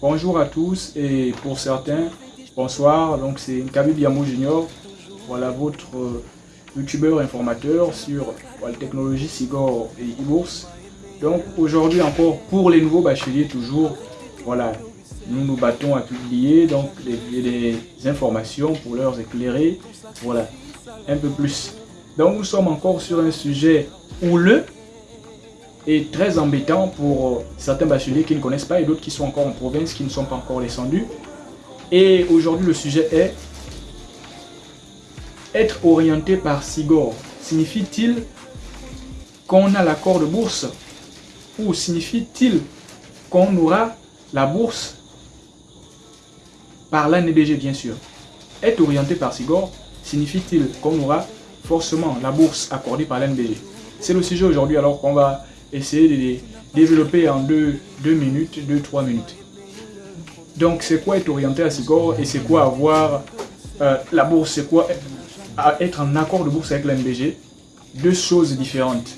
Bonjour à tous et pour certains, bonsoir. Donc c'est Kabi Biamo Junior. Voilà votre euh, youtubeur informateur sur la technologie Sigor et e-bourse. Donc aujourd'hui encore pour les nouveaux bacheliers toujours, voilà, nous nous battons à publier donc des, informations pour leur éclairer, voilà, un peu plus. Donc nous sommes encore sur un sujet houleux et très embêtant pour certains bacheliers qui ne connaissent pas et d'autres qui sont encore en province, qui ne sont pas encore descendus. Et aujourd'hui le sujet est être orienté par SIGOR. Signifie-t-il qu'on a l'accord de bourse ou signifie-t-il qu'on aura la bourse par l'ANBG bien sûr? Être orienté par SIGOR signifie-t-il qu'on aura forcément la bourse accordée par l'ANBG C'est le sujet aujourd'hui alors qu'on va essayer de développer en deux, deux minutes, deux, trois minutes. Donc c'est quoi être orienté à SIGOR et c'est quoi avoir euh, la bourse, c'est quoi être en accord de bourse avec l'ANBG Deux choses différentes.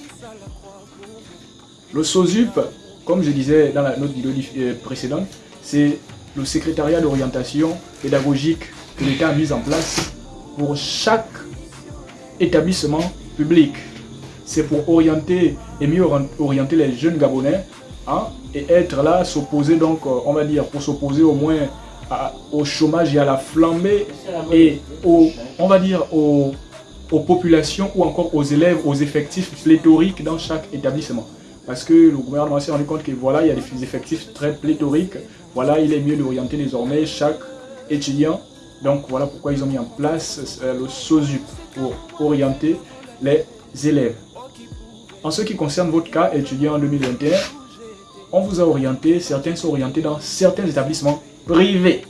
Le SOSUP, comme je disais dans la note vidéo euh, précédente, c'est le secrétariat d'orientation pédagogique que l'État a mis en place pour chaque établissement public. C'est pour orienter et mieux orienter les jeunes Gabonais hein, et être là, s'opposer donc, euh, on va dire, pour s'opposer au moins au chômage et à la flambée et on va dire, aux, aux populations ou encore aux élèves, aux effectifs pléthoriques dans chaque établissement. Parce que le gouvernement s'est rendu compte que voilà, il y a des effectifs très pléthoriques. Voilà, il est mieux d'orienter désormais chaque étudiant. Donc voilà pourquoi ils ont mis en place euh, le SOSUP pour orienter les élèves. En ce qui concerne votre cas, étudiant en 2021, on vous a orienté, certains sont orientés dans certains établissements privés.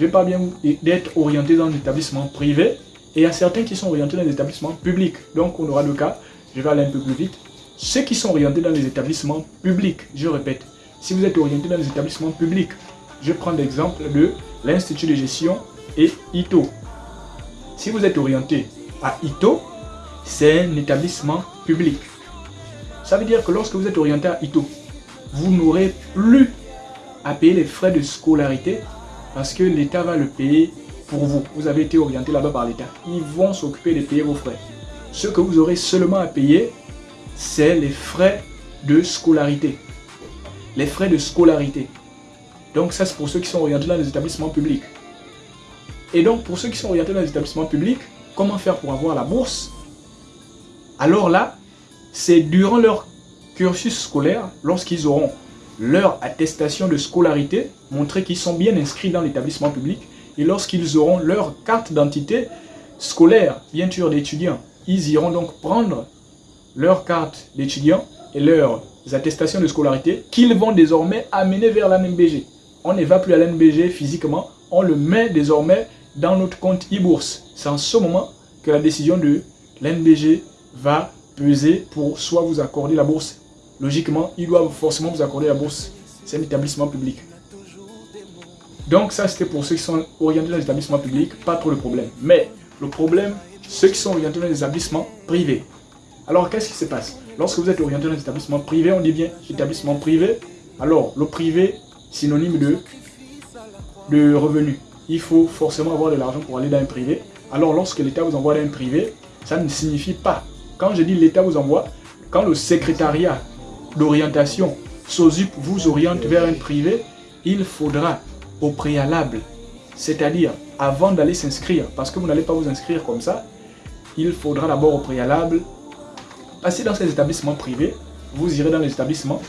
Je pas bien d'être orienté dans un établissement privé et il y a certains qui sont orientés dans des établissements publics. Donc on aura le cas, je vais aller un peu plus vite. Ceux qui sont orientés dans les établissements publics, je répète, si vous êtes orienté dans les établissements publics, je prends l'exemple de l'Institut de gestion et ITO. Si vous êtes orienté à ITO, c'est un établissement public. Ça veut dire que lorsque vous êtes orienté à ITO, vous n'aurez plus à payer les frais de scolarité parce que l'État va le payer pour vous. Vous avez été orienté là-bas par l'État. Ils vont s'occuper de payer vos frais. Ce que vous aurez seulement à payer, c'est les frais de scolarité. Les frais de scolarité. Donc ça, c'est pour ceux qui sont orientés dans les établissements publics. Et donc, pour ceux qui sont orientés dans les établissements publics, comment faire pour avoir la bourse? Alors là, c'est durant leur cursus scolaire, lorsqu'ils auront leur attestation de scolarité, montrer qu'ils sont bien inscrits dans l'établissement public, et lorsqu'ils auront leur carte d'identité scolaire, bien sûr d'étudiants, ils iront donc prendre leur carte d'étudiant et leurs attestations de scolarité qu'ils vont désormais amener vers l'ANBG. On ne va plus à l'ANBG physiquement, on le met désormais dans notre compte e-bourse. C'est en ce moment que la décision de l'ANBG va peser pour soit vous accorder la bourse. Logiquement, ils doivent forcément vous accorder la bourse. C'est un établissement public. Donc ça, c'était pour ceux qui sont orientés dans les établissements publics, pas trop de problème. Mais le problème, ceux qui sont orientés dans les établissements privés. Alors, qu'est-ce qui se passe? Lorsque vous êtes orienté dans les établissements privés, on dit bien établissement privé. Alors, le privé, synonyme de, de revenu. Il faut forcément avoir de l'argent pour aller dans un privé. Alors, lorsque l'État vous envoie dans un privé, ça ne signifie pas. Quand je dis l'État vous envoie, quand le secrétariat d'orientation SOSUP vous oriente vers un privé, il faudra au préalable. C'est-à-dire, avant d'aller s'inscrire, parce que vous n'allez pas vous inscrire comme ça, il faudra d'abord au préalable passer dans ces établissements privés. Vous irez dans les établissements,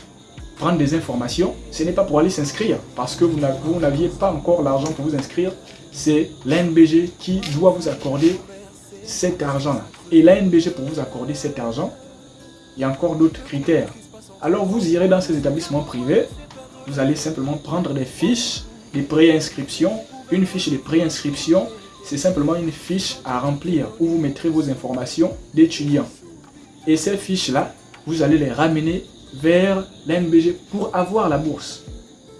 prendre des informations. Ce n'est pas pour aller s'inscrire, parce que vous n'aviez pas encore l'argent pour vous inscrire. C'est l'ANBG qui doit vous accorder cet argent-là. Et l'ANBG, pour vous accorder cet argent, il y a encore d'autres critères. Alors vous irez dans ces établissements privés, vous allez simplement prendre des fiches des préinscriptions. Une fiche de préinscription, c'est simplement une fiche à remplir où vous mettrez vos informations d'étudiants. Et ces fiches-là, vous allez les ramener vers l'MBG pour avoir la bourse.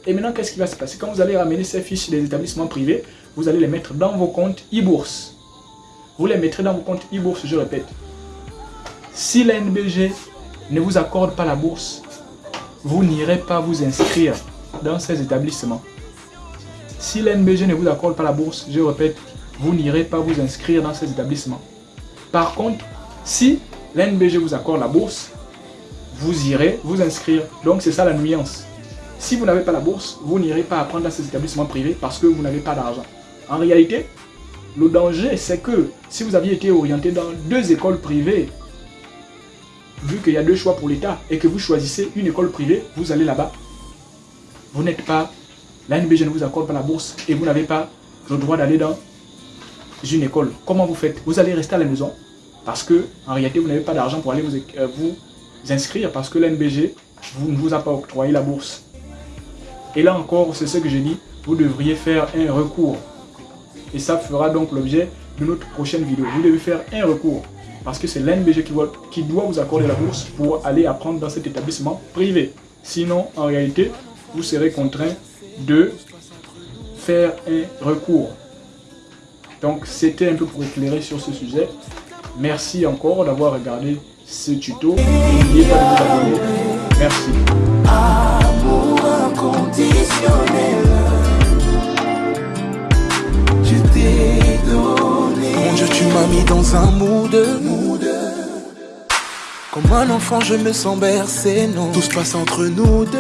Et maintenant, qu'est-ce qui va se passer? Quand vous allez ramener ces fiches des établissements privés, vous allez les mettre dans vos comptes e-bourse. Vous les mettrez dans vos comptes e-bourse, je répète. Si l'NBG ne vous accorde pas la bourse, vous n'irez pas vous inscrire dans ces établissements. si l'NBG ne vous accorde pas la bourse, je répète, vous n'irez pas vous inscrire dans ces établissements. Par contre, si l'NBG vous accorde la bourse, vous irez vous inscrire. Donc c'est ça la nuance. Si vous n'avez pas la bourse, vous n'irez pas apprendre dans ces établissements privés parce que vous n'avez pas d'argent. En réalité, le danger, c'est que si vous aviez été orienté dans deux écoles privées, vu qu'il y a deux choix pour l'État, et que vous choisissez une école privée, vous allez là-bas. Vous n'êtes pas, la NBG ne vous accorde pas la bourse et vous n'avez pas le droit d'aller dans une école. Comment vous faites? Vous allez rester à la maison parce que en réalité, vous n'avez pas d'argent pour aller vous, euh, inscrire parce que l'NBG vous, ne vous a pas octroyé la bourse. Et là encore, c'est ce que j'ai dit, vous devriez faire un recours. Et ça fera donc l'objet de notre prochaine vidéo. Vous devez faire un recours. Parce que c'est l'NBG qui, qui doit vous accorder la bourse pour aller apprendre dans cet établissement privé. Sinon, en réalité, vous serez contraint de faire un recours. Donc, c'était un peu pour éclairer sur ce sujet. Merci encore d'avoir regardé ce tuto. N'oubliez pas de vous abonner. Merci. Mis dans un mood. Comme un enfant, je me sens bercé, non. Tout se passe entre nous deux.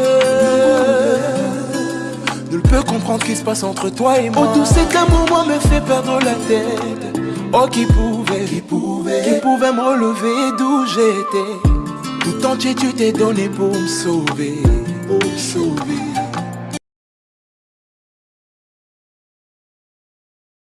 Nul peut comprendre ce qui se passe entre toi et moi. Oh, tout cet amour, moi, me fait perdre la tête. Oh, qui pouvait, qui pouvait, qui pouvait me relever d'où j'étais. Tout entier, tu t'es donné pour me sauver, pour me sauver.